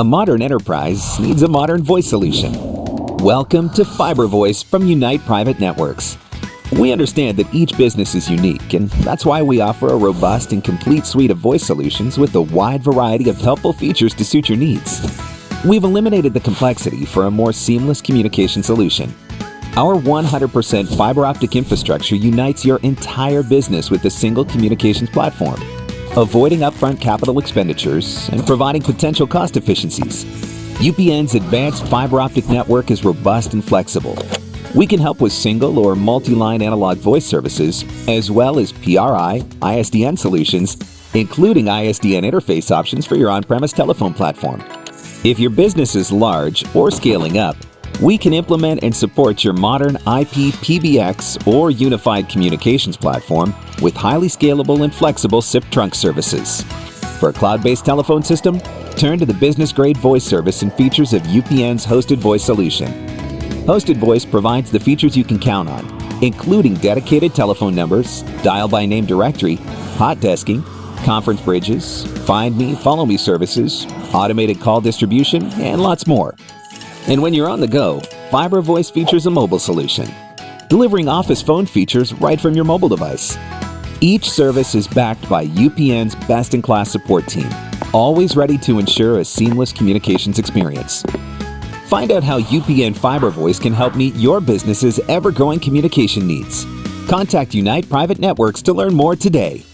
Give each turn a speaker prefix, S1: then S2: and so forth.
S1: A modern enterprise needs a modern voice solution. Welcome to Fiber Voice from Unite Private Networks. We understand that each business is unique, and that's why we offer a robust and complete suite of voice solutions with a wide variety of helpful features to suit your needs. We've eliminated the complexity for a more seamless communication solution. Our 100% fiber optic infrastructure unites your entire business with a single communications platform, avoiding upfront capital expenditures and providing potential cost efficiencies. UPN's advanced fiber optic network is robust and flexible. We can help with single or multi-line analog voice services, as well as PRI, ISDN solutions, including ISDN interface options for your on-premise telephone platform. If your business is large or scaling up, we can implement and support your modern IP PBX or unified communications platform with highly scalable and flexible SIP trunk services. For a cloud-based telephone system, turn to the business-grade voice service and features of UPN's hosted voice solution. Hosted Voice provides the features you can count on, including dedicated telephone numbers, dial-by-name directory, hot desking, conference bridges, find me, follow me services, automated call distribution, and lots more. And when you're on the go, Fiber Voice features a mobile solution, delivering office phone features right from your mobile device. Each service is backed by UPN's best-in-class support team, always ready to ensure a seamless communications experience. Find out how UPN Fiber Voice can help meet your business's ever-growing communication needs. Contact Unite Private Networks to learn more today.